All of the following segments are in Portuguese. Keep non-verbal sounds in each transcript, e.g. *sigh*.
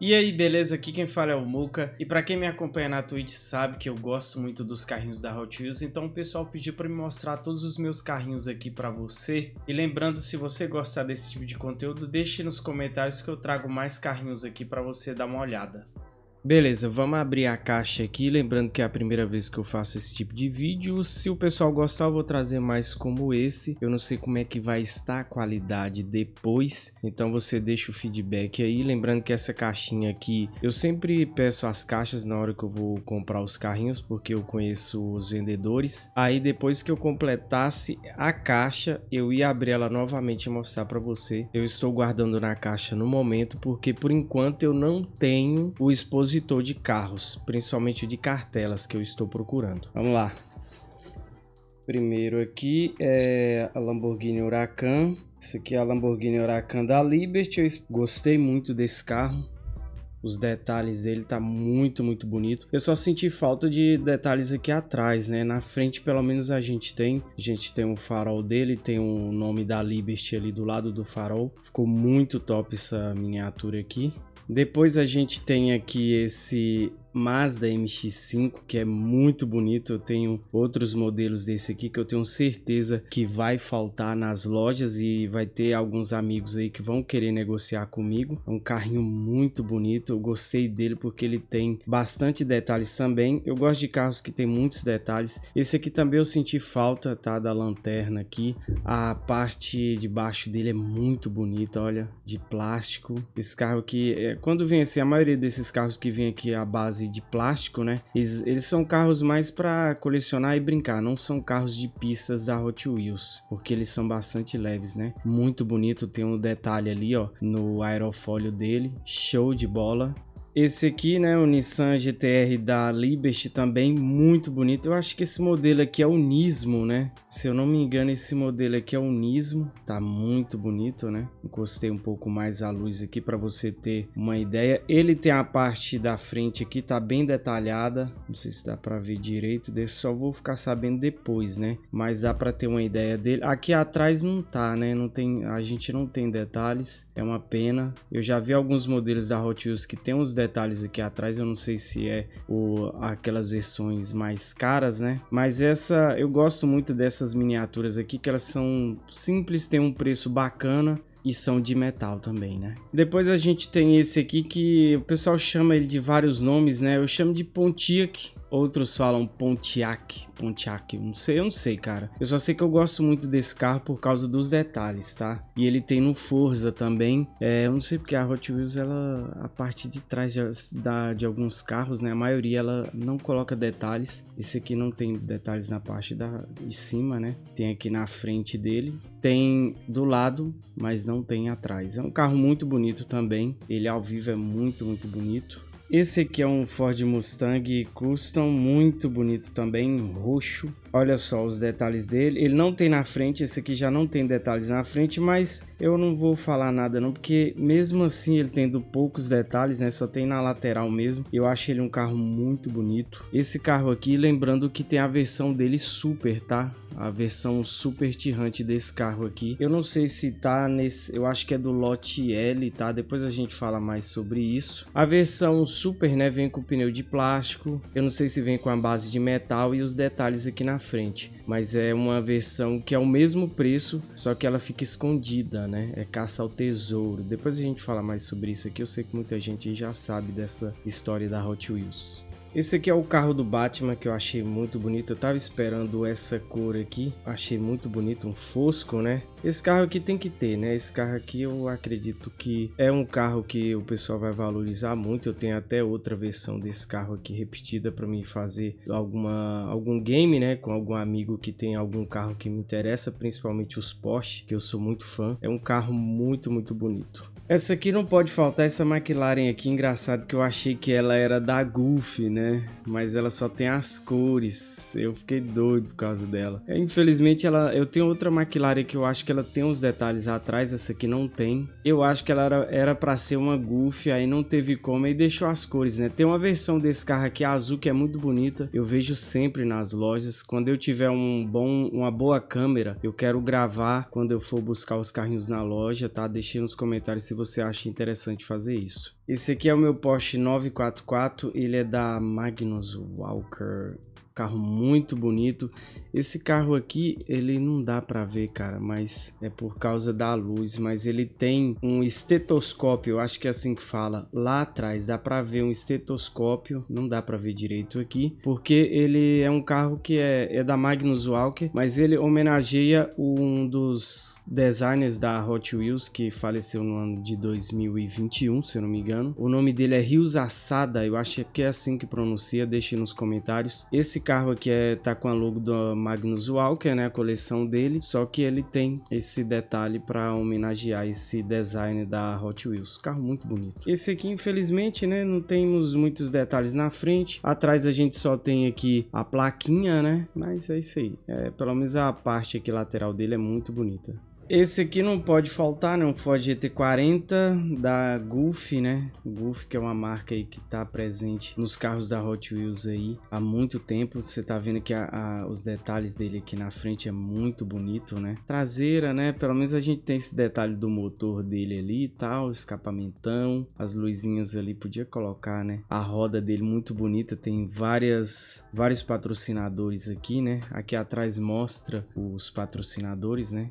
E aí, beleza? Aqui quem fala é o Muka. E pra quem me acompanha na Twitch sabe que eu gosto muito dos carrinhos da Hot Wheels, então o pessoal pediu pra me mostrar todos os meus carrinhos aqui pra você. E lembrando, se você gostar desse tipo de conteúdo, deixe nos comentários que eu trago mais carrinhos aqui pra você dar uma olhada. Beleza, vamos abrir a caixa aqui, lembrando que é a primeira vez que eu faço esse tipo de vídeo. Se o pessoal gostar, eu vou trazer mais como esse. Eu não sei como é que vai estar a qualidade depois, então você deixa o feedback aí. Lembrando que essa caixinha aqui, eu sempre peço as caixas na hora que eu vou comprar os carrinhos, porque eu conheço os vendedores. Aí depois que eu completasse a caixa, eu ia abrir ela novamente e mostrar para você. Eu estou guardando na caixa no momento, porque por enquanto eu não tenho o expositor expositor de carros, principalmente de cartelas que eu estou procurando. Vamos lá. Primeiro aqui é a Lamborghini Huracan. Esse aqui é a Lamborghini Huracan da Liberty. Eu gostei muito desse carro. Os detalhes dele tá muito, muito bonito. Eu só senti falta de detalhes aqui atrás, né? Na frente, pelo menos, a gente tem. A gente tem o um farol dele, tem o um nome da Liberty ali do lado do farol. Ficou muito top essa miniatura aqui. Depois a gente tem aqui esse Mazda MX-5, que é muito bonito. Eu tenho outros modelos desse aqui que eu tenho certeza que vai faltar nas lojas e vai ter alguns amigos aí que vão querer negociar comigo. É um carrinho muito bonito, eu gostei dele porque ele tem bastante detalhes também. Eu gosto de carros que tem muitos detalhes. Esse aqui também eu senti falta, tá, da lanterna aqui. A parte de baixo dele é muito bonita, olha, de plástico. Esse carro aqui, é, quando vem assim, a maioria desses carros que vem aqui a base base de plástico, né? Eles, eles são carros mais para colecionar e brincar, não são carros de pistas da Hot Wheels, porque eles são bastante leves, né? Muito bonito, tem um detalhe ali, ó, no aerofólio dele, show de bola. Esse aqui, né, o Nissan GTR da Liberty também, muito bonito. Eu acho que esse modelo aqui é o Nismo, né? Se eu não me engano, esse modelo aqui é o Nismo. Tá muito bonito, né? Encostei um pouco mais a luz aqui para você ter uma ideia. Ele tem a parte da frente aqui, tá bem detalhada. Não sei se dá para ver direito, desse só vou ficar sabendo depois, né? Mas dá para ter uma ideia dele. Aqui atrás não tá, né? Não tem, a gente não tem detalhes. É uma pena. Eu já vi alguns modelos da Hot Wheels que tem uns detalhes aqui atrás, eu não sei se é o, aquelas versões mais caras, né? Mas essa, eu gosto muito dessas miniaturas aqui, que elas são simples, tem um preço bacana e são de metal também, né? Depois a gente tem esse aqui que o pessoal chama ele de vários nomes, né? Eu chamo de Pontiac, Outros falam Pontiac, Pontiac, não sei, eu não sei, cara. Eu só sei que eu gosto muito desse carro por causa dos detalhes, tá? E ele tem no Forza também. É, eu não sei porque a Hot Wheels, ela, a parte de trás de, da, de alguns carros, né? A maioria ela não coloca detalhes. Esse aqui não tem detalhes na parte da, de cima, né? Tem aqui na frente dele. Tem do lado, mas não tem atrás. É um carro muito bonito também. Ele ao vivo é muito, muito bonito. Esse aqui é um Ford Mustang Custom, muito bonito também, roxo. Olha só os detalhes dele. Ele não tem na frente, esse aqui já não tem detalhes na frente, mas eu não vou falar nada não, porque mesmo assim ele tendo poucos detalhes, né, só tem na lateral mesmo. Eu acho ele um carro muito bonito. Esse carro aqui, lembrando que tem a versão dele super, tá? A versão super tirante desse carro aqui. Eu não sei se tá nesse, eu acho que é do lote L, tá? Depois a gente fala mais sobre isso. A versão super, né, vem com pneu de plástico. Eu não sei se vem com a base de metal e os detalhes aqui na frente, mas é uma versão que é o mesmo preço, só que ela fica escondida, né? É caça ao tesouro. Depois a gente fala mais sobre isso aqui, eu sei que muita gente já sabe dessa história da Hot Wheels. Esse aqui é o carro do Batman que eu achei muito bonito. Eu tava esperando essa cor aqui. Achei muito bonito, um fosco, né? Esse carro aqui tem que ter, né? Esse carro aqui eu acredito que é um carro que o pessoal vai valorizar muito. Eu tenho até outra versão desse carro aqui repetida para mim fazer alguma algum game, né? Com algum amigo que tem algum carro que me interessa, principalmente os Porsche, que eu sou muito fã. É um carro muito, muito bonito. Essa aqui não pode faltar, essa McLaren aqui, engraçado que eu achei que ela era da Golf, né? Mas ela só tem as cores, eu fiquei doido por causa dela. É, infelizmente, ela, eu tenho outra McLaren que eu acho que ela tem uns detalhes atrás, essa aqui não tem. Eu acho que ela era, pra ser uma Golf, aí não teve como, e deixou as cores, né? Tem uma versão desse carro aqui azul que é muito bonita, eu vejo sempre nas lojas. Quando eu tiver um bom, uma boa câmera, eu quero gravar quando eu for buscar os carrinhos na loja, tá? Deixei nos comentários se você acha interessante fazer isso. Esse aqui é o meu Porsche 944, ele é da Magnus Walker carro muito bonito. Esse carro aqui, ele não dá para ver, cara, mas é por causa da luz, mas ele tem um estetoscópio, acho que é assim que fala, lá atrás, dá para ver um estetoscópio, não dá para ver direito aqui, porque ele é um carro que é, é da Magnus Walker, mas ele homenageia um dos designers da Hot Wheels que faleceu no ano de 2021, se eu não me engano. O nome dele é Rios Assada, eu acho que é assim que pronuncia, deixe nos comentários. Esse carro aqui é, tá com a logo do Magnus Walker, né, a coleção dele, só que ele tem esse detalhe para homenagear esse design da Hot Wheels. Carro muito bonito. Esse aqui, infelizmente, né, não temos muitos detalhes na frente. Atrás a gente só tem aqui a plaquinha, né, mas é isso aí. É, pelo menos a parte aqui lateral dele é muito bonita. Esse aqui não pode faltar, né? Um Ford GT40 da Gulf, né? Gulf que é uma marca aí que está presente nos carros da Hot Wheels aí há muito tempo. Você tá vendo que a, a, os detalhes dele aqui na frente é muito bonito, né? Traseira, né? Pelo menos a gente tem esse detalhe do motor dele ali e tal, escapamentão, as luzinhas ali podia colocar, né? A roda dele muito bonita, tem várias vários patrocinadores aqui, né? Aqui atrás mostra os patrocinadores, né?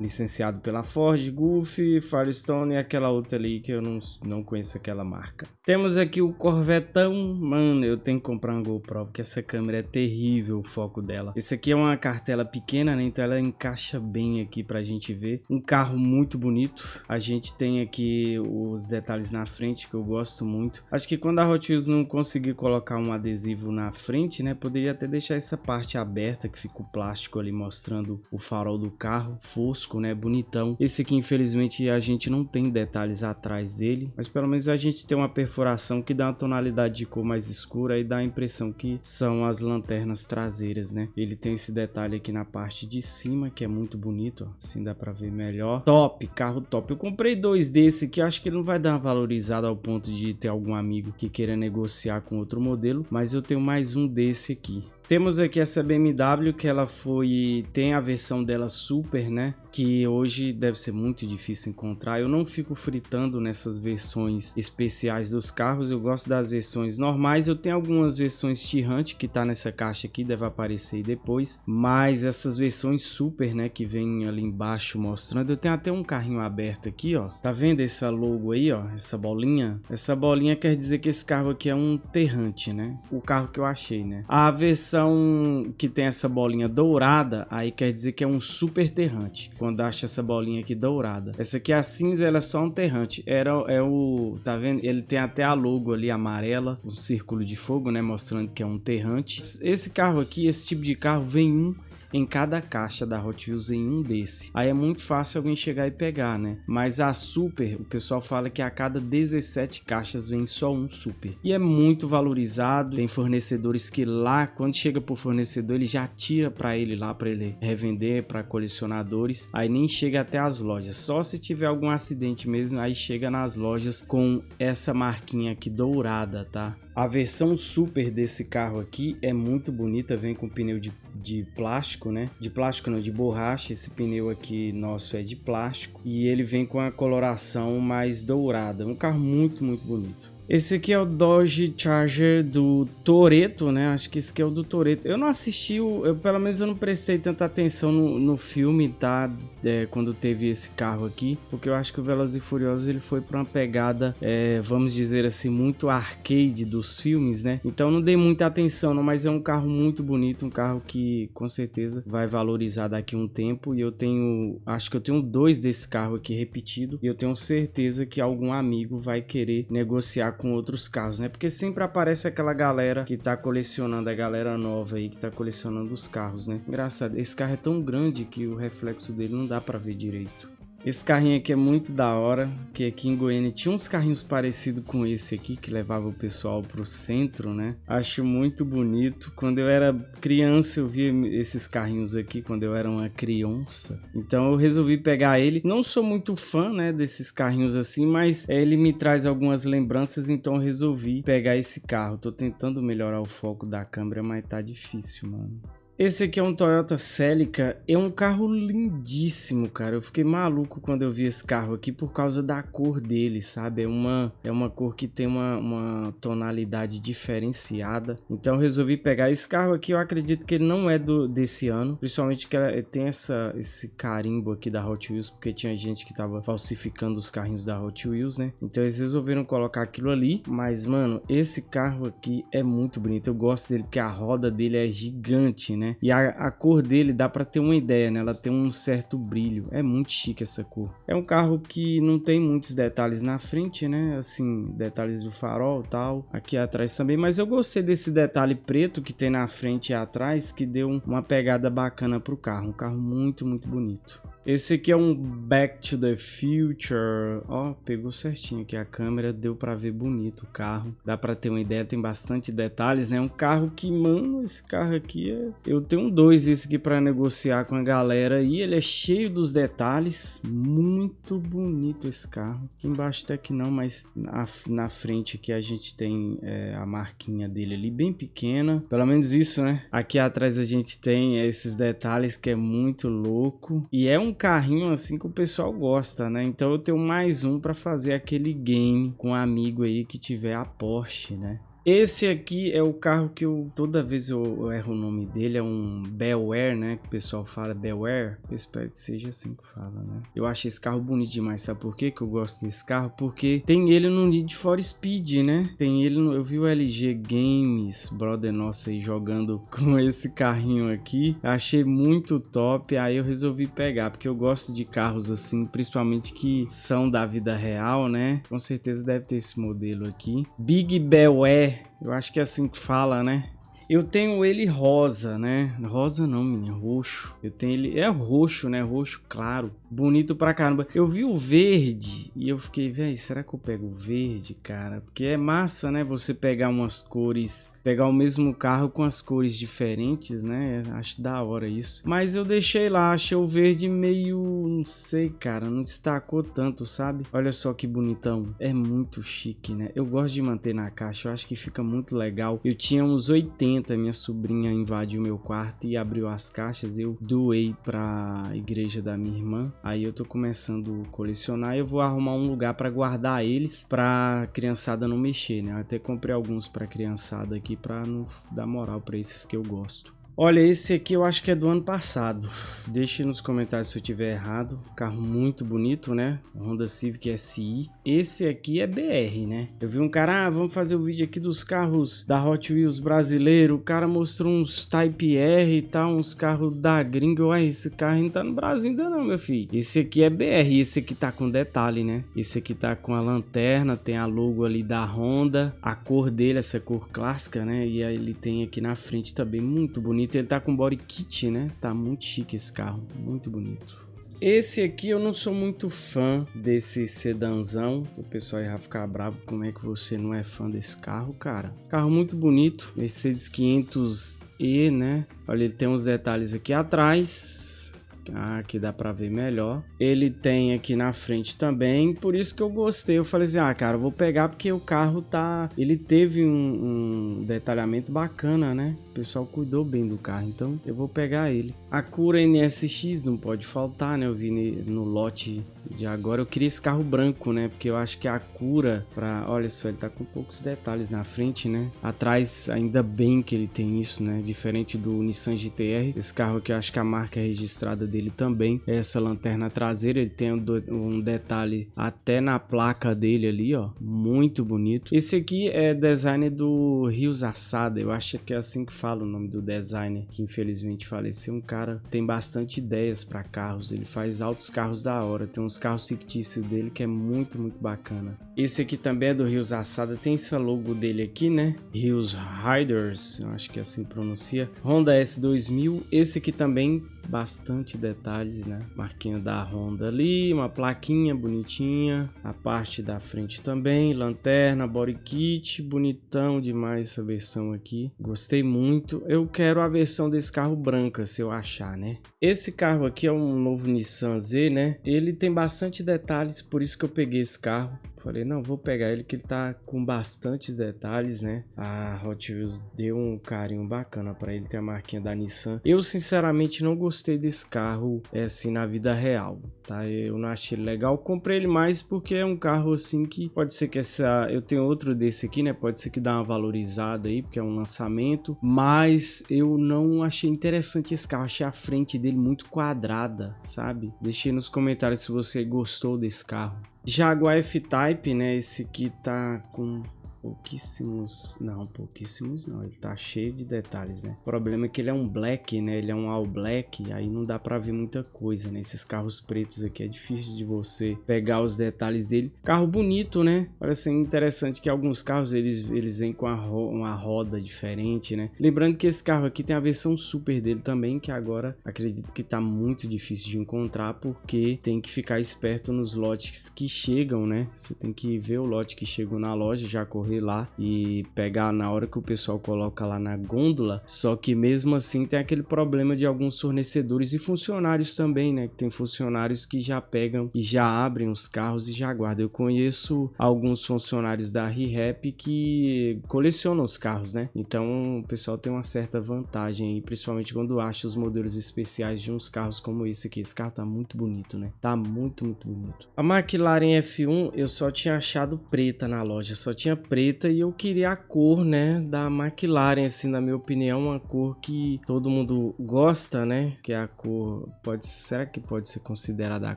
Licenciado pela Ford, Goofy, Firestone e aquela outra ali que eu não, não conheço aquela marca. Temos aqui o Corvetão, mano, eu tenho que comprar uma GoPro porque essa câmera é terrível o foco dela. Esse aqui é uma cartela pequena, né, então ela encaixa bem aqui pra gente ver. Um carro muito bonito, a gente tem aqui os detalhes na frente que eu gosto muito. Acho que quando a Hot Wheels não conseguir colocar um adesivo na frente, né, poderia até deixar essa parte aberta que fica o plástico ali mostrando o farol do carro, fosco né? Bonitão. Esse aqui, infelizmente, a gente não tem detalhes atrás dele, mas pelo menos a gente tem uma perfuração que dá uma tonalidade de cor mais escura e dá a impressão que são as lanternas traseiras, né? Ele tem esse detalhe aqui na parte de cima, que é muito bonito, ó. Assim dá pra ver melhor. Top, carro top. Eu comprei dois desse que acho que não vai dar uma valorizada ao ponto de ter algum amigo que queira negociar com outro modelo, mas eu tenho mais um desse aqui. Temos aqui essa BMW que ela foi tem a versão dela super, né? Que hoje deve ser muito difícil encontrar. Eu não fico fritando nessas versões especiais dos carros. Eu gosto das versões normais. Eu tenho algumas versões T-Hunt que tá nessa caixa aqui, deve aparecer depois. Mas essas versões super, né? Que vem ali embaixo mostrando. Eu tenho até um carrinho aberto aqui, ó. Tá vendo essa logo aí, ó? Essa bolinha? Essa bolinha quer dizer que esse carro aqui é um Terrante, né? O carro que eu achei, né? A versão versão que tem essa bolinha dourada, aí quer dizer que é um super terrante. Quando acha essa bolinha aqui dourada. Essa aqui é a cinza, ela é só um terrante. Era, é o... Tá vendo? Ele tem até a logo ali amarela, um círculo de fogo, né? Mostrando que é um terrante. Esse carro aqui, esse tipo de carro, vem um em cada caixa da Hot Wheels em um desse. Aí é muito fácil alguém chegar e pegar, né? Mas a Super, o pessoal fala que a cada 17 caixas vem só um Super. E é muito valorizado, tem fornecedores que lá, quando chega pro fornecedor, ele já tira para ele lá, para ele revender para colecionadores. Aí nem chega até as lojas, só se tiver algum acidente mesmo, aí chega nas lojas com essa marquinha aqui dourada, tá? A versão super desse carro aqui é muito bonita, vem com pneu de, de plástico, né? De plástico não, de borracha, esse pneu aqui nosso é de plástico. E ele vem com a coloração mais dourada, um carro muito, muito bonito. Esse aqui é o Dodge Charger do Toreto, né? Acho que esse aqui é o do Toreto. Eu não assisti, o, eu, pelo menos eu não prestei tanta atenção no, no filme, tá? É, quando teve esse carro aqui, porque eu acho que o Velozes e Furiosos ele foi para uma pegada, é, vamos dizer assim, muito arcade dos filmes, né? Então não dei muita atenção, não, mas é um carro muito bonito, um carro que com certeza vai valorizar daqui a um tempo. E eu tenho, acho que eu tenho dois desse carro aqui repetido, e eu tenho certeza que algum amigo vai querer negociar com outros carros, né? Porque sempre aparece aquela galera que tá colecionando, a galera nova aí que tá colecionando os carros, né? Engraçado, esse carro é tão grande que o reflexo dele não dá para ver direito. Esse carrinho aqui é muito da hora, que aqui em Goiânia tinha uns carrinhos parecidos com esse aqui, que levava o pessoal pro centro, né? Acho muito bonito. Quando eu era criança, eu via esses carrinhos aqui, quando eu era uma criança. Então eu resolvi pegar ele. Não sou muito fã, né, desses carrinhos assim, mas ele me traz algumas lembranças, então eu resolvi pegar esse carro. Tô tentando melhorar o foco da câmera, mas tá difícil, mano. Esse aqui é um Toyota Celica, é um carro lindíssimo, cara. Eu fiquei maluco quando eu vi esse carro aqui por causa da cor dele, sabe? É uma, é uma cor que tem uma, uma tonalidade diferenciada. Então eu resolvi pegar esse carro aqui. Eu acredito que ele não é do, desse ano, principalmente que tem essa, esse carimbo aqui da Hot Wheels, porque tinha gente que tava falsificando os carrinhos da Hot Wheels, né? Então eles resolveram colocar aquilo ali. Mas, mano, esse carro aqui é muito bonito. Eu gosto dele porque a roda dele é gigante, né? Né? E a, a cor dele dá para ter uma ideia, né? Ela tem um certo brilho. É muito chique essa cor. É um carro que não tem muitos detalhes na frente, né? Assim, detalhes do farol tal. Aqui atrás também. Mas eu gostei desse detalhe preto que tem na frente e atrás, que deu uma pegada bacana pro carro. Um carro muito, muito bonito. Esse aqui é um Back to the Future. Ó, pegou certinho aqui a câmera, deu para ver bonito o carro. Dá para ter uma ideia, tem bastante detalhes, né? Um carro que, mano, esse carro aqui é... Eu tenho dois desse aqui para negociar com a galera e ele é cheio dos detalhes. Muito bonito esse carro. Aqui embaixo até que não, mas na, na frente aqui a gente tem é, a marquinha dele ali bem pequena. Pelo menos isso, né? Aqui atrás a gente tem esses detalhes que é muito louco. E é um carrinho assim que o pessoal gosta, né? Então eu tenho mais um para fazer aquele game com um amigo aí que tiver a Porsche, né? Esse aqui é o carro que eu toda vez eu, eu erro o nome dele, é um Belware, né? Que o pessoal fala Belware. Eu espero que seja assim que fala, né? Eu acho esse carro bonito demais, sabe por quê que eu gosto desse carro? Porque tem ele no Need for Speed, né? Tem ele no, eu vi o LG Games, brother nossa aí jogando *laughs* com esse carrinho aqui. Achei muito top, aí eu resolvi pegar, porque eu gosto de carros assim, principalmente que são da vida real, né? Com certeza deve ter esse modelo aqui. Big Belware eu acho que é assim que fala, né? Eu tenho ele rosa, né? Rosa não, menina, roxo. Eu tenho ele... É roxo, né? Roxo claro. Bonito pra caramba. Eu vi o verde e eu fiquei, velho, será que eu pego o verde, cara? Porque é massa, né? Você pegar umas cores... Pegar o mesmo carro com as cores diferentes, né? Acho da hora isso. Mas eu deixei lá, achei o verde meio... Não sei, cara. Não destacou tanto, sabe? Olha só que bonitão. É muito chique, né? Eu gosto de manter na caixa. Eu acho que fica muito legal. Eu tinha uns 80 minha sobrinha invadiu meu quarto e abriu as caixas. Eu doei para a igreja da minha irmã. Aí eu tô começando a colecionar e eu vou arrumar um lugar para guardar eles para criançada não mexer, né? Eu até comprei alguns para criançada aqui para não dar moral para esses que eu gosto. Olha, esse aqui eu acho que é do ano passado. Deixe nos comentários se eu tiver errado. Carro muito bonito, né? Honda Civic SI. Esse aqui é BR, né? Eu vi um cara, ah, vamos fazer o vídeo aqui dos carros da Hot Wheels brasileiro. O cara mostrou uns Type R e tal, uns carros da gringa. Ué, esse carro não tá no Brasil ainda não, meu filho. Esse aqui é BR, esse aqui tá com detalhe, né? Esse aqui tá com a lanterna, tem a logo ali da Honda. A cor dele, essa cor clássica, né? E aí ele tem aqui na frente também, muito bonito bonito. Ele tá com body kit, né? Tá muito chique esse carro, muito bonito. Esse aqui eu não sou muito fã desse sedanzão. O pessoal ia ficar bravo. Como é que você não é fã desse carro, cara? Carro muito bonito. Mercedes 500E, né? Olha, ele tem uns detalhes aqui atrás ah, aqui dá pra ver melhor. Ele tem aqui na frente também, por isso que eu gostei. Eu falei assim, ah, cara, vou pegar porque o carro tá... Ele teve um, um detalhamento bacana, né? O pessoal cuidou bem do carro, então eu vou pegar ele. A cura NSX não pode faltar, né? Eu vi no lote de agora. Eu queria esse carro branco, né? Porque eu acho que a cura para, olha só, ele tá com poucos detalhes na frente, né? Atrás, ainda bem que ele tem isso, né? Diferente do Nissan GTR. Esse carro aqui, eu acho que a marca registrada dele também é essa lanterna traseira. Ele tem um detalhe até na placa dele ali, ó. Muito bonito. Esse aqui é design do Rios Assada. Eu acho que é assim que fala o nome do designer, que infelizmente faleceu. Um cara tem bastante ideias para carros. Ele faz altos carros da hora. Tem uns carros fictícios dele que é muito, muito bacana. Esse aqui também é do Rios Assada, tem essa logo dele aqui, né? Rios Riders, acho que é assim pronuncia. Honda S2000, esse aqui também bastante detalhes, né? Marquinha da Honda ali, uma plaquinha bonitinha, a parte da frente também, lanterna, body kit, bonitão demais essa versão aqui. Gostei muito. Eu quero a versão desse carro branca, se eu achar, né? Esse carro aqui é um novo Nissan Z, né? Ele tem bastante detalhes, por isso que eu peguei esse carro falei, não, vou pegar ele que ele tá com bastantes detalhes, né? A Hot Wheels deu um carinho bacana para ele, tem a marquinha da Nissan. Eu, sinceramente, não gostei desse carro, é, assim, na vida real, tá? Eu não achei ele legal. Comprei ele mais porque é um carro, assim, que pode ser que essa... Eu tenho outro desse aqui, né? Pode ser que dá uma valorizada aí, porque é um lançamento. Mas eu não achei interessante esse carro. Achei a frente dele muito quadrada, sabe? Deixei nos comentários se você gostou desse carro. Jaguar F-Type, né? Esse aqui tá com pouquíssimos... Não, pouquíssimos não. Ele tá cheio de detalhes, né? O problema é que ele é um black, né? Ele é um all black, aí não dá pra ver muita coisa, né? Esses carros pretos aqui é difícil de você pegar os detalhes dele. Carro bonito, né? Parece interessante que alguns carros eles, eles vêm com ro uma roda diferente, né? Lembrando que esse carro aqui tem a versão super dele também, que agora acredito que tá muito difícil de encontrar, porque tem que ficar esperto nos lotes que chegam, né? Você tem que ver o lote que chegou na loja, já correr lá e pegar na hora que o pessoal coloca lá na gôndola. Só que mesmo assim tem aquele problema de alguns fornecedores e funcionários também, né? Tem funcionários que já pegam e já abrem os carros e já guardam. Eu conheço alguns funcionários da ReHap que colecionam os carros, né? Então o pessoal tem uma certa vantagem aí, principalmente quando acha os modelos especiais de uns carros como esse aqui. Esse carro tá muito bonito, né? Tá muito, muito bonito. A McLaren F1 eu só tinha achado preta na loja, só tinha preta preta e eu queria a cor, né, da McLaren, assim, na minha opinião, uma cor que todo mundo gosta, né, que é a cor, pode, será que pode ser considerada a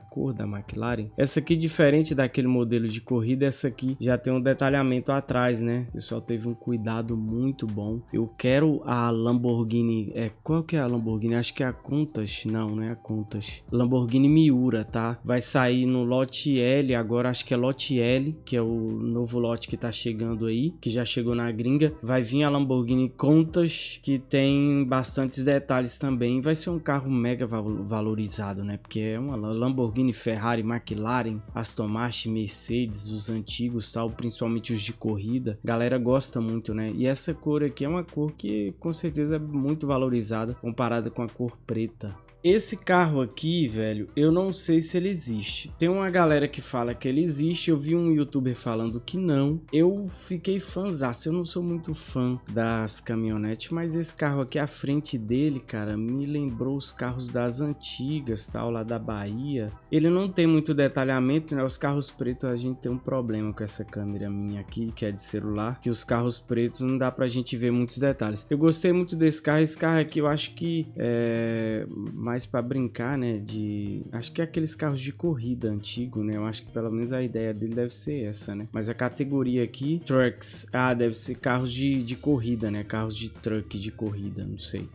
cor da McLaren? Essa aqui, diferente daquele modelo de corrida, essa aqui já tem um detalhamento atrás, né, o pessoal teve um cuidado muito bom. Eu quero a Lamborghini, é, qual que é a Lamborghini? Acho que é a Contas, não, não é a Contas. Lamborghini Miura, tá? Vai sair no lote L, agora acho que é lote L, que é o novo lote que tá chegando aí, que já chegou na gringa. Vai vir a Lamborghini Contas, que tem bastantes detalhes também. Vai ser um carro mega valorizado, né? Porque é uma Lamborghini, Ferrari, McLaren, Aston Martin, Mercedes, os antigos tal, principalmente os de corrida. Galera gosta muito, né? E essa cor aqui é uma cor que com certeza é muito valorizada comparada com a cor preta. Esse carro aqui, velho, eu não sei se ele existe. Tem uma galera que fala que ele existe, eu vi um youtuber falando que não. Eu fiquei fãzaço, eu não sou muito fã das caminhonetes, mas esse carro aqui à frente dele, cara, me lembrou os carros das antigas, tal, lá da Bahia. Ele não tem muito detalhamento, né? Os carros pretos a gente tem um problema com essa câmera minha aqui, que é de celular, que os carros pretos não dá pra gente ver muitos detalhes. Eu gostei muito desse carro, esse carro aqui eu acho que é mais para brincar, né, de... Acho que é aqueles carros de corrida antigo, né, eu acho que pelo menos a ideia dele deve ser essa, né. Mas a categoria aqui, trucks, ah, deve ser carros de, de corrida, né, carros de truck de corrida, não sei.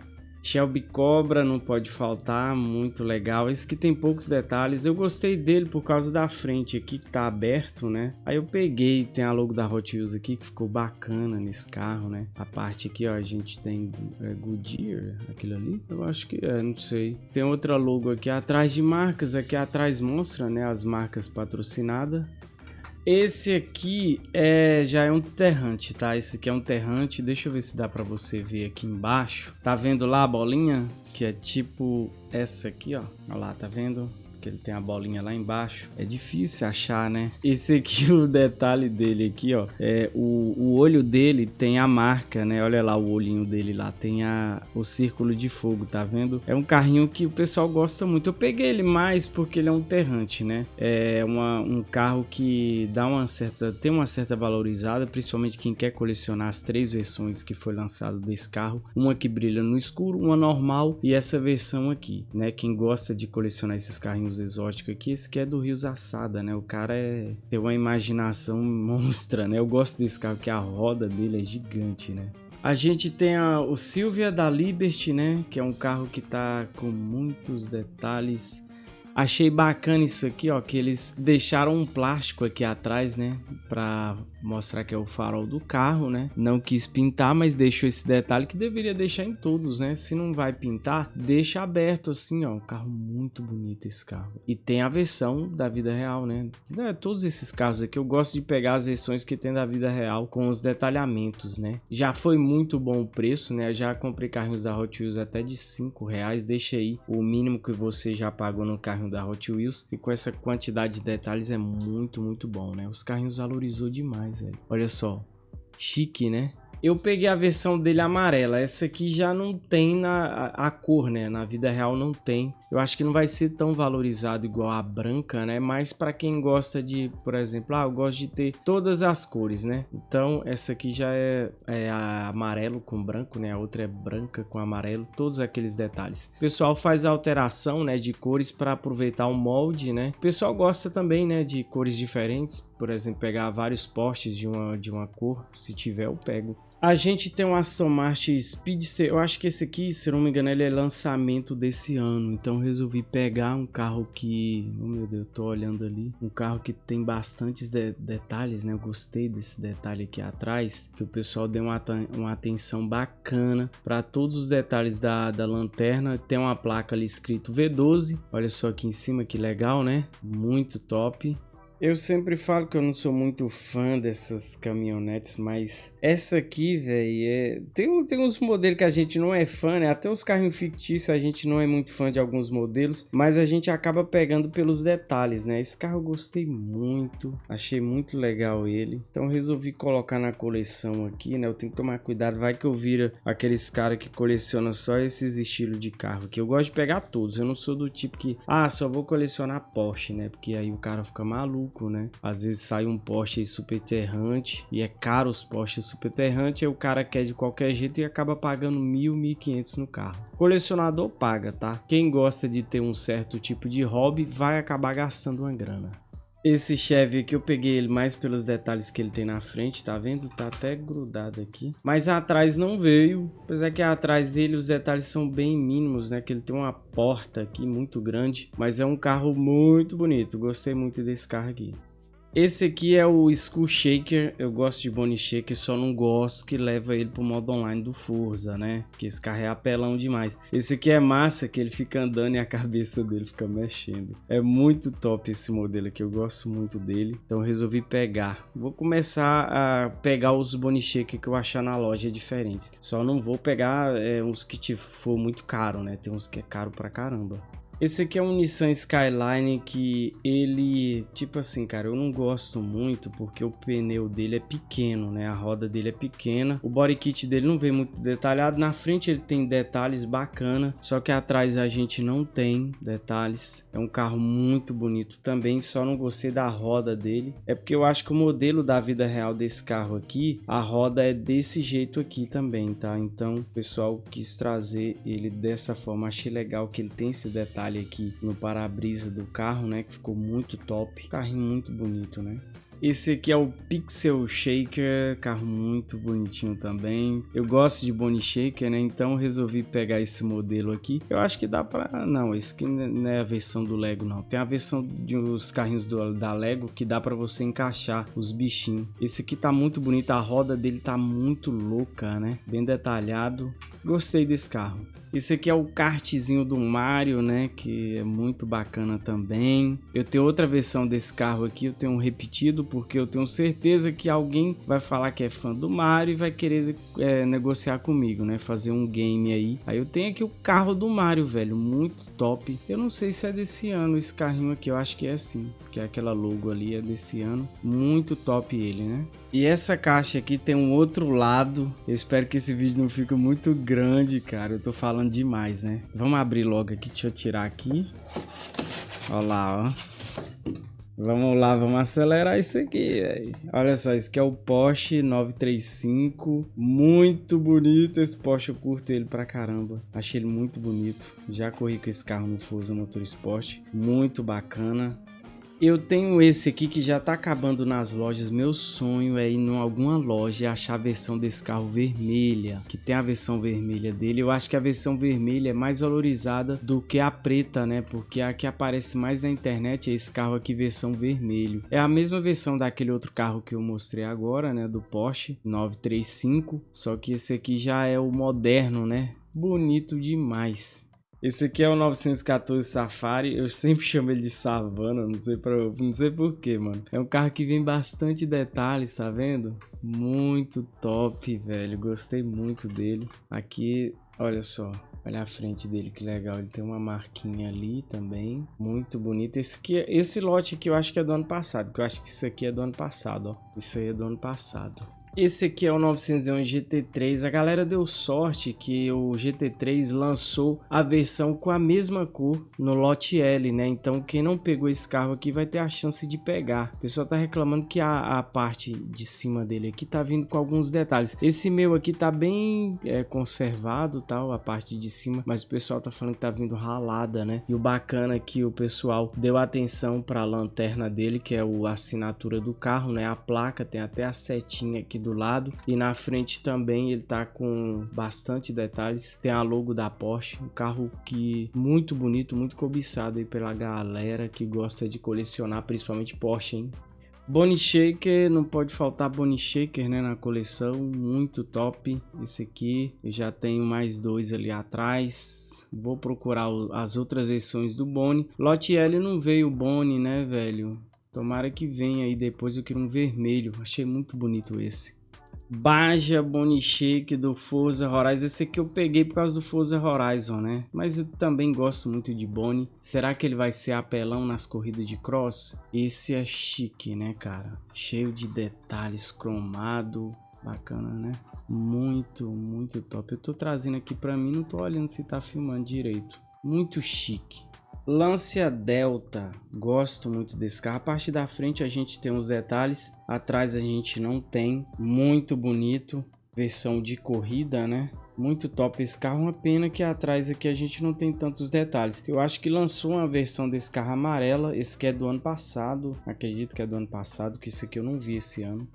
Shelby Cobra não pode faltar, muito legal. Esse que tem poucos detalhes. Eu gostei dele por causa da frente aqui que tá aberto, né? Aí eu peguei, tem a logo da Hot Wheels aqui que ficou bacana nesse carro, né? A parte aqui, ó, a gente tem é, Goodyear, aquilo ali? Eu acho que é, não sei. Tem outra logo aqui atrás de marcas, aqui atrás mostra, né, as marcas patrocinadas. Esse aqui é, já é um terrante, tá? Esse aqui é um terrante. Deixa eu ver se dá pra você ver aqui embaixo. Tá vendo lá a bolinha? Que é tipo essa aqui, ó. Olha lá, tá vendo? Que ele tem a bolinha lá embaixo. É difícil achar, né? Esse aqui, *laughs* o detalhe dele aqui, ó, é o, o olho dele tem a marca, né? Olha lá o olhinho dele lá, tem a, o círculo de fogo, tá vendo? É um carrinho que o pessoal gosta muito. Eu peguei ele mais porque ele é um terrante, né? É uma, um carro que dá uma certa, tem uma certa valorizada, principalmente quem quer colecionar as três versões que foi lançado desse carro. Uma que brilha no escuro, uma normal e essa versão aqui, né? Quem gosta de colecionar esses carrinhos exóticos aqui, esse que é do Rios Assada, né? O cara é tem uma imaginação *laughs* monstra, né? Eu gosto desse carro, que a roda dele é gigante, né? A gente tem a, o Silvia da Liberty, né? Que é um carro que tá com muitos detalhes. Achei bacana isso aqui, ó, que eles deixaram um plástico aqui atrás, né? Pra mostrar que é o farol do carro, né? Não quis pintar, mas deixou esse detalhe que deveria deixar em todos, né? Se não vai pintar, deixa aberto assim, ó. Um carro muito bonito esse carro. E tem a versão da vida real, né? É, todos esses carros aqui eu gosto de pegar as versões que tem da vida real com os detalhamentos, né? Já foi muito bom o preço, né? Eu já comprei carrinhos da Hot Wheels até de 5 reais. Deixa aí o mínimo que você já pagou no carrinho da Hot Wheels e com essa quantidade de detalhes é muito, muito bom, né? Os carrinhos valorizou demais, velho. Olha só, chique, né? Eu peguei a versão dele amarela. Essa aqui já não tem na a, a, cor, né? Na vida real não tem. Eu acho que não vai ser tão valorizado igual a branca, né? Mas para quem gosta de, por exemplo, ah, eu gosto de ter todas as cores, né? Então essa aqui já é, é amarelo com branco, né? A outra é branca com amarelo, todos aqueles detalhes. O pessoal faz a alteração, né, de cores para aproveitar o molde, né? O pessoal gosta também, né, de cores diferentes. Por exemplo, pegar vários postes de uma de uma cor, se tiver eu pego. A gente tem um Aston Martin Speedster, eu acho que esse aqui, se não me engano, ele é lançamento desse ano, então resolvi pegar um carro que, oh meu Deus, eu tô olhando ali, um carro que tem bastantes de detalhes, né, eu gostei desse detalhe aqui atrás, que o pessoal deu uma, uma atenção bacana para todos os detalhes da, da lanterna, tem uma placa ali escrito V12, olha só aqui em cima que legal, né, muito top, eu sempre falo que eu não sou muito fã dessas caminhonetes, mas essa aqui, velho, é... tem, tem uns modelos que a gente não é fã, né? Até os carrinhos fictícios a gente não é muito fã de alguns modelos, mas a gente acaba pegando pelos detalhes, né? Esse carro eu gostei muito, achei muito legal ele, então resolvi colocar na coleção aqui, né? Eu tenho que tomar cuidado, vai que eu vira aqueles caras que colecionam só esses estilos de carro, que eu gosto de pegar todos, eu não sou do tipo que, ah, só vou colecionar Porsche, né? Porque aí o cara fica maluco maluco, né? Às vezes sai um Porsche superterrante e é caro os Porsche superterrante, aí o cara quer de qualquer jeito e acaba pagando mil, mil quinhentos no carro. Colecionador paga, tá? Quem gosta de ter um certo tipo de hobby vai acabar gastando uma grana. Esse Chevy aqui eu peguei ele mais pelos detalhes que ele tem na frente, tá vendo? Tá até grudado aqui. Mas atrás não veio, apesar que atrás dele os detalhes são bem mínimos, né? Que ele tem uma porta aqui muito grande, mas é um carro muito bonito. Gostei muito desse carro aqui. Esse aqui é o Skull Shaker, eu gosto de Bonnie Shaker, só não gosto que leva ele pro modo online do Forza, né? Que esse carro é apelão demais. Esse aqui é massa, que ele fica andando e a *laughs* cabeça dele fica mexendo. É muito top esse modelo aqui, eu gosto muito dele, então resolvi pegar. Vou começar a pegar os Bonnie Shaker que eu achar na loja diferentes. Só não vou pegar é, uns que for muito caro, né? Tem uns que é caro pra caramba. Esse aqui é um Nissan Skyline que ele, tipo assim, cara, eu não gosto muito porque o pneu dele é pequeno, né? A roda dele é pequena. O body kit dele não vem muito detalhado. Na frente ele tem detalhes bacana, só que atrás a gente não tem detalhes. É um carro muito bonito também, só não gostei da roda dele. É porque eu acho que o modelo da vida real desse carro aqui, a roda é desse jeito aqui também, tá? Então, o pessoal quis trazer ele dessa forma. Achei legal que ele tem esse detalhe detalhe aqui no para-brisa do carro, né? Que ficou muito top. Carrinho muito bonito, né? Esse aqui é o Pixel Shaker, carro muito bonitinho também. Eu gosto de Bonnie Shaker, né? Então resolvi pegar esse modelo aqui. Eu acho que dá pra... Não, esse aqui não é a versão do Lego, não. Tem a versão dos carrinhos do, da Lego que dá pra você encaixar os bichinhos. Esse aqui tá muito bonito, a roda dele tá muito louca, né? Bem detalhado. Gostei desse carro. Esse aqui é o kartzinho do Mario, né? Que é muito bacana também. Eu tenho outra versão desse carro aqui, eu tenho um repetido, porque eu tenho certeza que alguém vai falar que é fã do Mario e vai querer é, negociar comigo, né? Fazer um game aí. Aí eu tenho aqui o carro do Mario, velho, muito top. Eu não sei se é desse ano esse carrinho aqui, eu acho que é sim, que é aquela logo ali, é desse ano. Muito top ele, né? E essa caixa aqui tem um outro lado. Eu espero que esse vídeo não fique muito grande, cara. Eu tô falando demais, né? Vamos abrir logo aqui. Deixa eu tirar aqui. Olha lá, ó. Vamos lá, vamos acelerar isso aqui, velho. Olha só, esse aqui é o Porsche 935. Muito bonito esse Porsche, eu curto ele pra caramba. Achei ele muito bonito. Já corri com esse carro no Forza Motorsport. Muito bacana. Eu tenho esse aqui que já tá acabando nas lojas. Meu sonho é ir em alguma loja e achar a versão desse carro vermelha, que tem a versão vermelha dele. Eu acho que a versão vermelha é mais valorizada do que a preta, né? Porque a que aparece mais na internet é esse carro aqui versão vermelho. É a mesma versão daquele outro carro que eu mostrei agora, né? Do Porsche 935, só que esse aqui já é o moderno, né? Bonito demais. Esse aqui é o 914 Safari, eu sempre chamo ele de Savana, não sei, pra, não sei porquê, mano. É um carro que vem bastante detalhes, tá vendo? Muito top, velho, gostei muito dele. Aqui, olha só, Olha a frente dele, que legal. Ele tem uma marquinha ali também. Muito bonito. Esse, aqui, esse lote aqui eu acho que é do ano passado. Porque eu acho que isso aqui é do ano passado, ó. Isso aí é do ano passado. Esse aqui é o 911 GT3. A galera deu sorte que o GT3 lançou a versão com a mesma cor no lote L, né? Então quem não pegou esse carro aqui vai ter a chance de pegar. O pessoal tá reclamando que a, a parte de cima dele aqui tá vindo com alguns detalhes. Esse meu aqui tá bem é, conservado, tal, a parte de cima, mas o pessoal tá falando que tá vindo ralada, né? E o bacana é que o pessoal deu atenção para a lanterna dele, que é a assinatura do carro, né? A placa tem até a setinha aqui lado e na frente também ele tá com bastante detalhes. Tem a logo da Porsche, um carro que muito bonito, muito cobiçado aí pela galera que gosta de colecionar, principalmente Porsche, hein? Bony Shaker, não pode faltar Bony Shaker né, na coleção, muito top esse aqui, eu já tenho mais dois ali atrás, vou procurar as outras versões do Bony. Lote L não veio Bony né velho, tomara que venha aí depois, eu quero um vermelho, achei muito bonito esse. Baja Bonichique do Forza Horizon. Esse aqui eu peguei por causa do Forza Horizon, né? Mas eu também gosto muito de Boni. Será que ele vai ser apelão nas corridas de cross? Esse é chique, né, cara? Cheio de detalhes, cromado. Bacana, né? Muito, muito top. Eu tô trazendo aqui pra mim, não tô olhando se tá filmando direito. Muito chique. Lancia Delta, gosto muito desse carro. A parte da frente a gente tem uns detalhes, atrás a gente não tem. Muito bonito, versão de corrida, né? Muito top esse carro, uma pena que atrás aqui a gente não tem tantos detalhes. Eu acho que lançou uma versão desse carro amarela, esse que é do ano passado, acredito que é do ano passado, que isso aqui eu não vi esse ano.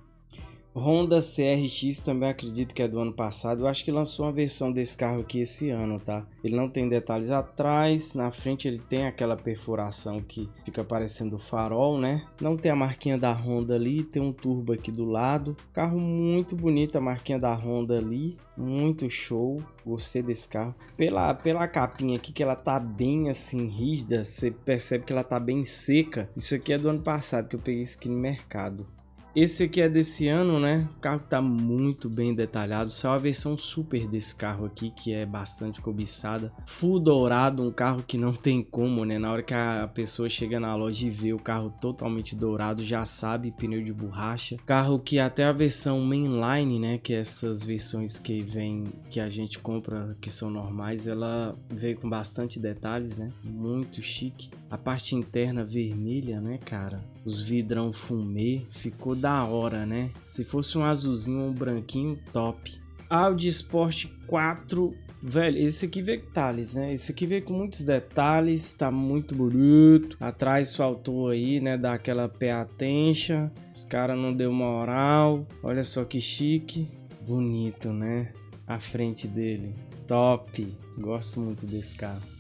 Honda CRX também acredito que é do ano passado. Eu acho que lançou uma versão desse carro aqui esse ano, tá? Ele não tem detalhes atrás, na frente ele tem aquela perfuração que fica parecendo farol, né? Não tem a marquinha da Honda ali, tem um turbo aqui do lado. Carro muito bonito, a marquinha da Honda ali, muito show. Gostei desse carro. Pela, pela capinha aqui, que ela tá bem assim rígida, você percebe que ela tá bem seca. Isso aqui é do ano passado que eu peguei isso aqui no mercado. Esse aqui é desse ano, né? O carro tá muito bem detalhado. Só a versão super desse carro aqui, que é bastante cobiçada. Full dourado, um carro que não tem como, né? Na hora que a pessoa chega na loja e vê o carro totalmente dourado, já sabe pneu de borracha. Carro que até a versão mainline, né? Que é essas versões que vem, que a gente compra, que são normais, ela veio com bastante detalhes, né? Muito chique. A parte interna vermelha, né, cara? Os vidrão fumê, ficou da hora, né? Se fosse um azulzinho ou um branquinho, top. Audi Sport 4, velho, esse aqui veio com detalhes, né? Esse aqui veio com muitos detalhes, tá muito bonito. Atrás faltou aí, né, dar aquela pé attention. Os caras não deu moral. Olha só que chique. Bonito, né? A frente dele. Top. Gosto muito desse carro.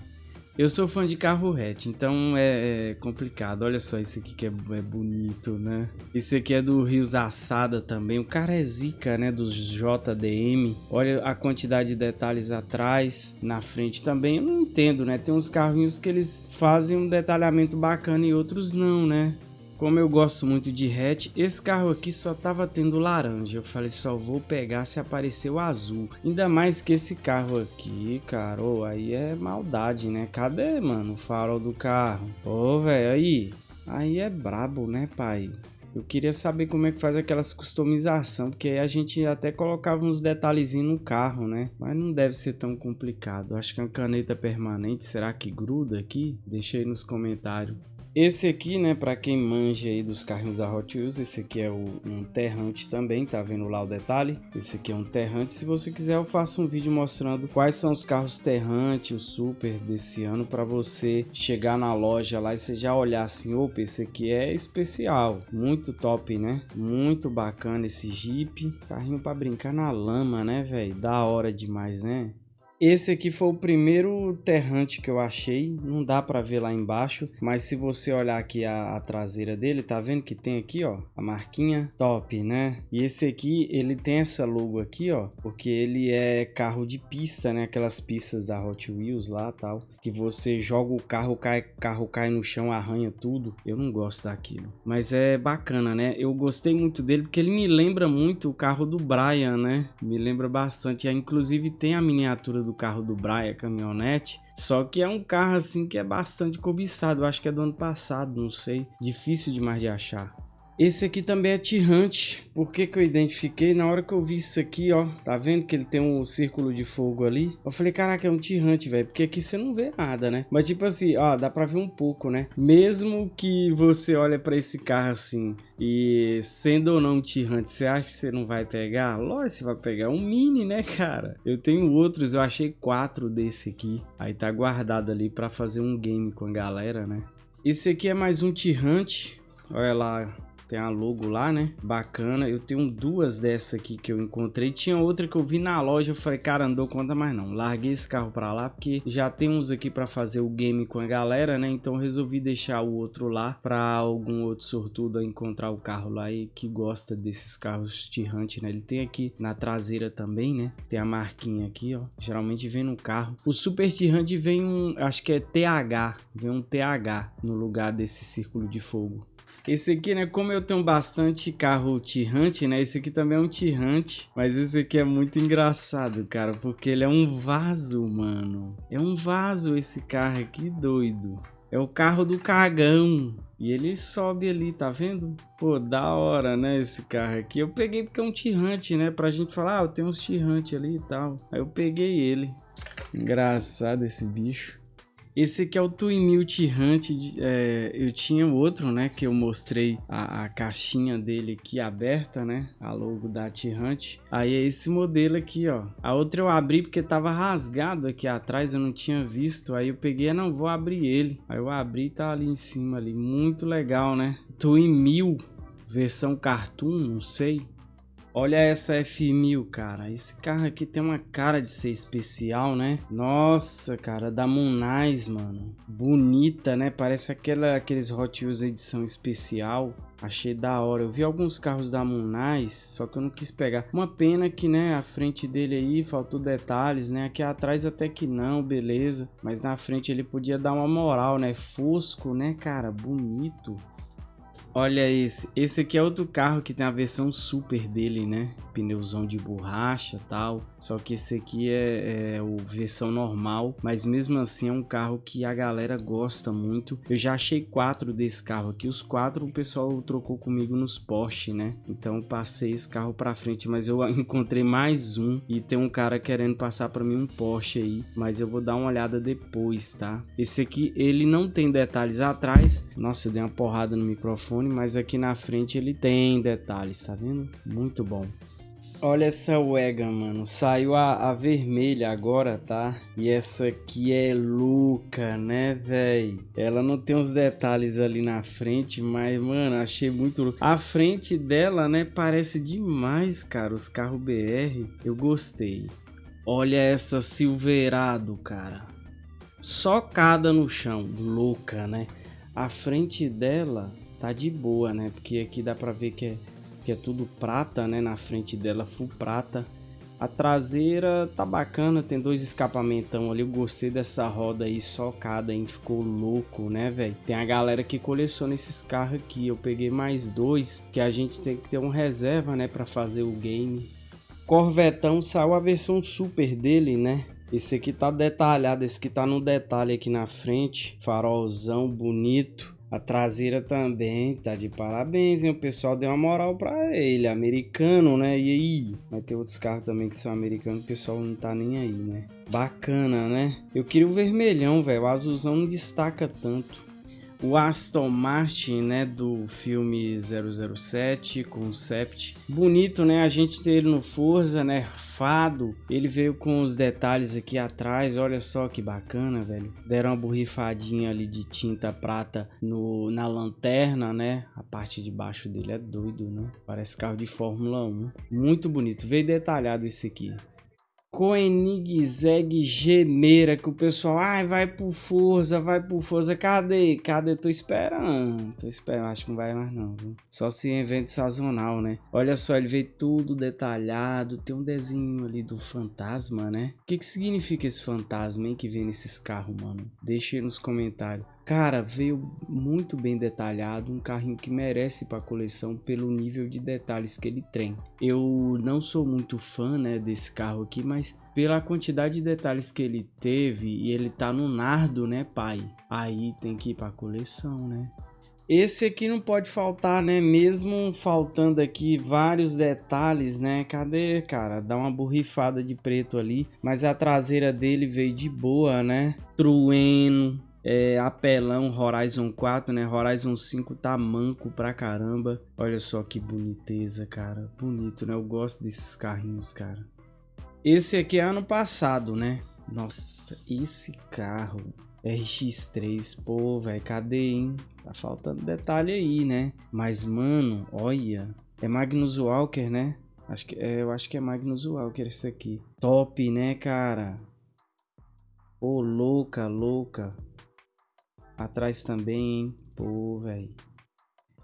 Eu sou fã de carro hatch, então é, é, complicado. Olha só esse aqui que é, é, bonito, né? Esse aqui é do Rios Assada também. O cara é zica, né? Dos JDM. Olha a quantidade de detalhes atrás, na frente também. Eu não entendo, né? Tem uns carrinhos que eles fazem um detalhamento bacana e outros não, né? Como eu gosto muito de hatch, esse carro aqui só tava tendo laranja. Eu falei, só vou pegar se aparecer o azul. Ainda mais que esse carro aqui, cara, oh, aí é maldade, né? Cadê, mano, o farol do carro? Ô, oh, velho, aí. Aí é brabo, né, pai? Eu queria saber como é que faz aquelas customização, porque aí a gente até colocava uns detalhezinhos no carro, né? Mas não deve ser tão complicado. Acho que é uma caneta permanente, será que gruda aqui? Deixa aí nos comentários. Esse aqui, né, para quem manja aí dos carrinhos da Hot Wheels, esse aqui é o, um Terrante também, tá vendo lá o detalhe? Esse aqui é um Terrante, se você quiser eu faço um vídeo mostrando quais são os carros Terrante, o Super desse ano, para você chegar na loja lá e você já olhar assim, opa, esse aqui é especial, muito top, né? Muito bacana esse Jeep, carrinho para brincar na lama, né, velho? Da hora demais, né? Esse aqui foi o primeiro terrante que eu achei, não dá para ver lá embaixo, mas se você olhar aqui a, a, traseira dele, tá vendo que tem aqui, ó, a marquinha top, né? E esse aqui, ele tem essa logo aqui, ó, porque ele é carro de pista, né? Aquelas pistas da Hot Wheels lá, tal, que você joga o carro, cai, carro cai no chão, arranha tudo. Eu não gosto daquilo, mas é bacana, né? Eu gostei muito dele porque ele me lembra muito o carro do Brian, né? Me lembra bastante, inclusive tem a miniatura do do carro do Brian, caminhonete. Só que é um carro assim que é bastante cobiçado. Acho que é do ano passado, não sei. Difícil demais de achar. Esse aqui também é tirante. Por que que eu identifiquei? Na hora que eu vi isso aqui, ó. Tá vendo que ele tem um círculo de fogo ali? Eu falei, caraca, é um tirante, velho. Porque aqui você não vê nada, né? Mas tipo assim, ó, dá pra ver um pouco, né? Mesmo que você olha pra esse carro assim e sendo ou não tirante, você acha que você não vai pegar? Lógico, você vai pegar um mini, né, cara? Eu tenho outros, eu achei quatro desse aqui. Aí tá guardado ali pra fazer um game com a galera, né? Esse aqui é mais um tirante. Olha lá, tem a logo lá, né? Bacana. Eu tenho duas dessa aqui que eu encontrei. Tinha outra que eu vi na loja. Eu falei, cara, não conta mais não. Larguei esse carro pra lá porque já tem uns aqui pra fazer o game com a galera, né? Então resolvi deixar o outro lá pra algum outro sortudo encontrar o carro lá e que gosta desses carros tirante, né? Ele tem aqui na traseira também, né? Tem a marquinha aqui, ó. Geralmente vem no carro. O Super Tirante vem um, acho que é TH. Vem um TH no lugar desse círculo de fogo. Esse aqui, né, como eu tenho bastante carro tirante, né, esse aqui também é um tirante, mas esse aqui é muito engraçado, cara, porque ele é um vaso, mano. É um vaso esse carro aqui, doido. É o carro do cagão. E ele sobe ali, tá vendo? Pô, da hora, né, esse carro aqui. Eu peguei porque é um tirante, né, pra gente falar, ah, eu tenho uns tirante ali e tal. Aí eu peguei ele. Engraçado esse bicho. Esse aqui é o Twin Hunt, é, eu tinha outro, né, que eu mostrei a, a, caixinha dele aqui aberta, né, a logo da T-Hunt. Aí é esse modelo aqui, ó. A outra eu abri porque tava rasgado aqui atrás, eu não tinha visto, aí eu peguei, não, vou abrir ele. Aí eu abri e tá ali em cima ali, muito legal, né. Twin versão cartoon, não sei. Olha essa F1000, cara. Esse carro aqui tem uma cara de ser especial, né? Nossa, cara, da Munais, mano. Bonita, né? Parece aquela, aqueles Hot Wheels edição especial. Achei da hora. Eu vi alguns carros da Munais, só que eu não quis pegar. Uma pena que, né, a frente dele aí faltou detalhes, né? Aqui atrás até que não, beleza. Mas na frente ele podia dar uma moral, né? Fosco, né, cara? Bonito. Olha esse, esse aqui é outro carro que tem a versão super dele, né? Pneuzão de borracha tal. Só que esse aqui é, é o versão normal, mas mesmo assim é um carro que a galera gosta muito. Eu já achei quatro desse carro aqui, os quatro o pessoal trocou comigo nos Porsche, né? Então passei esse carro para frente, mas eu *laughs* encontrei mais um e tem um cara querendo passar para mim um Porsche aí, mas eu vou dar uma olhada depois, tá? Esse aqui ele não tem detalhes atrás. Nossa, eu dei uma porrada no microfone mas aqui na frente ele tem detalhes, tá vendo? Muito bom. Olha essa Wega, mano. Saiu a, a, vermelha agora, tá? E essa aqui é louca, né, véi? Ela não tem os detalhes ali na frente, mas, mano, achei muito louco. A frente dela, né, parece demais, cara. Os carros BR. Eu gostei. Olha essa Silverado, cara. Socada no chão. Louca, né? A frente dela tá de boa, né? Porque aqui dá pra ver que é, que é tudo prata, né? Na frente dela, full prata. A traseira tá bacana, tem dois escapamentão ali. Eu gostei dessa roda aí socada, hein? Ficou louco, né, velho? Tem a galera que coleciona esses carros aqui. Eu peguei mais dois, que a gente tem que ter um reserva, né? Pra fazer o game. Corvetão saiu a versão super dele, né? Esse aqui tá detalhado, esse aqui tá no detalhe aqui na frente. Farolzão bonito. A traseira também tá de parabéns, hein? O pessoal deu uma moral pra ele, americano, né? E aí? Vai ter outros carros também que são americanos, o pessoal não tá nem aí, né? Bacana, né? Eu queria o vermelhão, velho. O azulzão não destaca tanto o Aston Martin, né, do filme 007, Concept. Bonito, né, a gente ter ele no Forza, né, fado. Ele veio com os detalhes aqui atrás, olha só que bacana, velho. Deram uma borrifadinha ali de tinta prata no, na lanterna, né, a parte de baixo dele é doido, né. Parece carro de Fórmula 1. Muito bonito, veio detalhado esse aqui. Koenigsegg Gemeira, que o pessoal, ai, vai por força, vai por força, cadê? Cadê? Tô esperando, tô esperando, acho que não vai mais não, viu? Só se evento sazonal, né? Olha só, ele veio tudo detalhado, tem um desenho ali do fantasma, né? O que que significa esse fantasma, hein, que vem nesses carros, mano? Deixa aí nos comentários. Cara, veio muito bem detalhado, um carrinho que merece para a coleção pelo nível de detalhes que ele tem. Eu não sou muito fã, né, desse carro aqui, mas pela quantidade de detalhes que ele teve e ele tá no nardo, né, pai? Aí tem que ir para a coleção, né? Esse aqui não pode faltar, né? Mesmo faltando aqui vários detalhes, né? Cadê, cara? Dá uma borrifada de preto ali. Mas a traseira dele veio de boa, né? Trueno, é, apelão Horizon 4, né? Horizon 5 tá manco pra caramba. Olha só que boniteza, cara. Bonito, né? Eu gosto desses carrinhos, cara. Esse aqui é ano passado, né? Nossa, esse carro RX3, pô, velho, cadê, hein? Tá faltando detalhe aí, né? Mas, mano, olha. É Magnus Walker, né? Acho que, é, eu acho que é Magnus Walker esse aqui. Top, né, cara? Pô, louca, louca. Atrás também, hein? Pô, velho.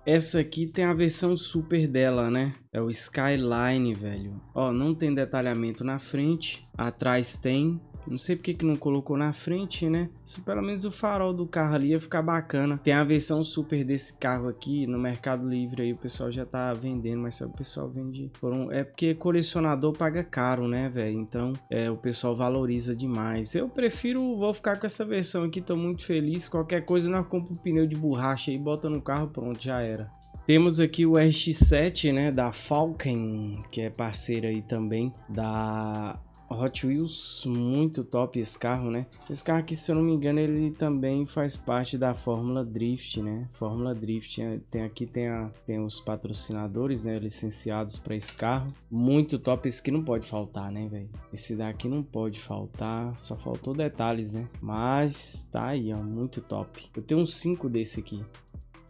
Essa aqui tem a versão super dela, né? É o Skyline, velho. Ó, não tem detalhamento na frente. Atrás tem. Não sei porque que não colocou na frente, né? Se pelo menos o farol do carro ali ia ficar bacana. Tem a versão super desse carro aqui no Mercado Livre aí. O pessoal já tá vendendo, mas o pessoal vende por um... É porque colecionador paga caro, né, velho? Então é, o pessoal valoriza demais. Eu prefiro, vou ficar com essa versão aqui. Tô muito feliz. Qualquer coisa nós compro um pneu de borracha e bota no carro, pronto, já era. Temos aqui o RX-7, né, da Falcon, que é parceira aí também da Hot Wheels, muito top esse carro, né? Esse carro aqui, se eu não me engano, ele também faz parte da Fórmula Drift, né? Fórmula Drift, é, tem aqui tem, a, tem os patrocinadores, né? Licenciados para esse carro. Muito top, esse aqui não pode faltar, né, velho? Esse daqui não pode faltar, só faltou detalhes, né? Mas tá aí, ó, muito top. Eu tenho uns 5 desse aqui.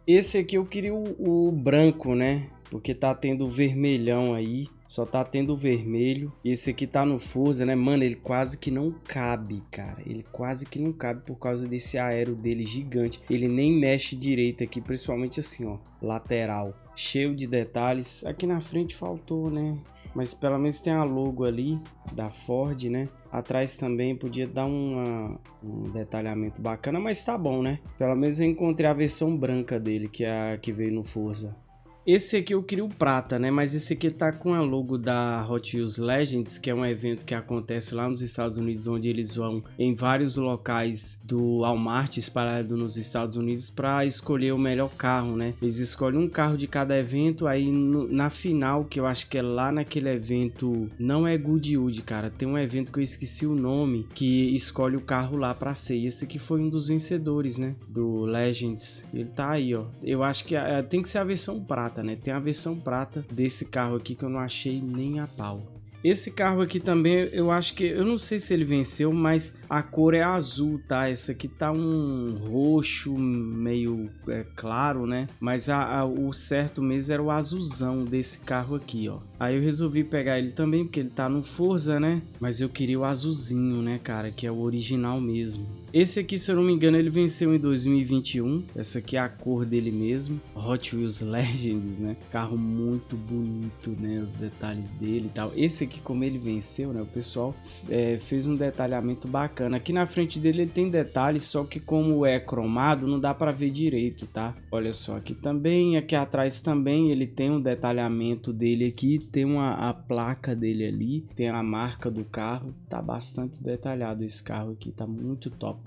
Esse aqui eu queria o, o branco, né? Porque tá tendo vermelhão aí. Só tá tendo vermelho. E esse aqui tá no Forza, né? Mano, ele quase que não cabe, cara. Ele quase que não cabe por causa desse aero dele gigante. Ele nem mexe direito aqui, principalmente assim, ó. Lateral. Cheio de detalhes. Aqui na frente faltou, né? Mas pelo menos tem a logo ali da Ford, né? Atrás também podia dar uma, um detalhamento bacana, mas tá bom, né? Pelo menos eu encontrei a versão branca dele, que é a que veio no Forza. Esse aqui eu queria o prata, né? Mas esse aqui tá com a logo da Hot Wheels Legends, que é um evento que acontece lá nos Estados Unidos, onde eles vão em vários locais do Walmart espalhado nos Estados Unidos para escolher o melhor carro, né? Eles escolhem um carro de cada evento, aí no, na final, que eu acho que é lá naquele evento, não é Goodwood, cara, tem um evento que eu esqueci o nome, que escolhe o carro lá para ser. E esse aqui foi um dos vencedores, né? Do Legends. Ele tá aí, ó. Eu acho que é, tem que ser a versão prata prata, né? Tem a versão prata desse carro aqui que eu não achei nem a pau. Esse carro aqui também, eu acho que, eu não sei se ele venceu, mas a cor é azul, tá? Essa aqui tá um roxo meio é, claro, né? Mas a, a, o certo mesmo era o azulzão desse carro aqui, ó. Aí eu resolvi pegar ele também, porque ele tá no Forza, né? Mas eu queria o azulzinho, né, cara? Que é o original mesmo. Esse aqui, se eu não me engano, ele venceu em 2021. Essa aqui é a cor dele mesmo. Hot Wheels *laughs* Legends, né? Carro muito bonito, né? Os detalhes dele e tal. Esse aqui, como ele venceu, né? O pessoal é, fez um detalhamento bacana. Aqui na frente dele ele tem detalhes, só que como é cromado, não dá para ver direito, tá? Olha só, aqui também, aqui atrás também ele tem um detalhamento dele aqui. Tem uma, a placa dele ali, tem a marca do carro. Tá bastante detalhado esse carro aqui, tá muito top.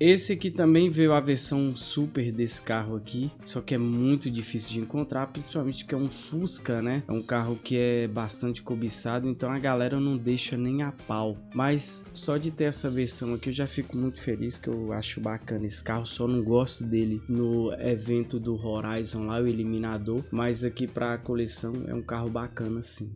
Esse aqui também veio a versão super desse carro aqui, só que é muito difícil de encontrar, principalmente porque é um Fusca, né? É um carro que é bastante cobiçado, então a galera não deixa nem a pau. Mas só de ter essa versão aqui eu já fico muito feliz, que eu acho bacana esse carro, só não gosto dele no evento do Horizon lá, o Eliminador, mas aqui para a coleção é um carro bacana sim.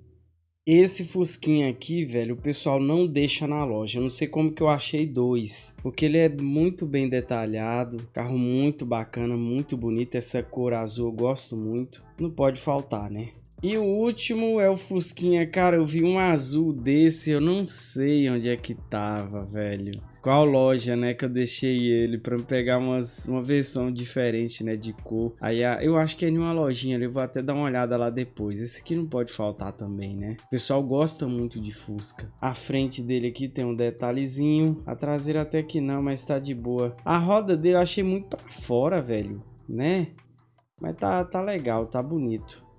Esse Fusquinha aqui, velho, o pessoal não deixa na loja. Eu não sei como que eu achei dois. Porque ele é muito bem detalhado. Carro muito bacana, muito bonito. Essa cor azul eu gosto muito. Não pode faltar, né? E o último é o Fusquinha. Cara, eu vi um azul desse, eu não sei onde é que tava, velho qual loja, né, que eu deixei ele para pegar umas, uma versão diferente, né, de cor. Aí eu acho que é em uma lojinha ali, eu vou até dar uma olhada lá depois. Esse aqui não pode faltar também, né? O pessoal gosta muito de Fusca. A frente dele aqui tem um detalhezinho, a traseira até que não, mas tá de boa. A roda dele eu achei muito para fora, velho, né? Mas tá, tá legal, tá bonito.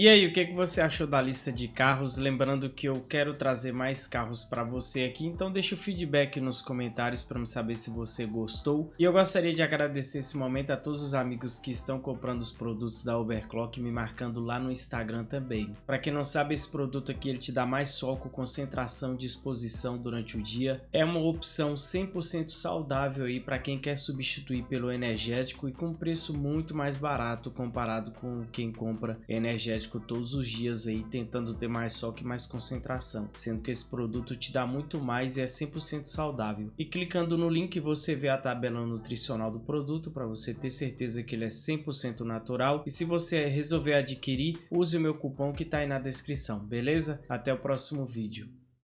E aí, o que, você achou da lista de carros? Lembrando que eu quero trazer mais carros para você aqui, então deixa o feedback nos comentários para me saber se você gostou. E eu gostaria de agradecer esse momento a todos os amigos que estão comprando os produtos da Overclock, me marcando lá no Instagram também. Para quem não sabe, esse produto aqui ele te dá mais foco, concentração, disposição durante o dia. É uma opção 100% saudável aí para quem quer substituir pelo energético e com preço muito mais barato comparado com quem compra energético todos os dias aí tentando ter mais soque e mais concentração, sendo que esse produto te dá muito mais e é 100% saudável. E clicando no link você vê a tabela nutricional do produto para você ter certeza que ele é 100% natural e se você resolver adquirir, use o meu cupom que está aí na descrição, beleza? Até o próximo vídeo.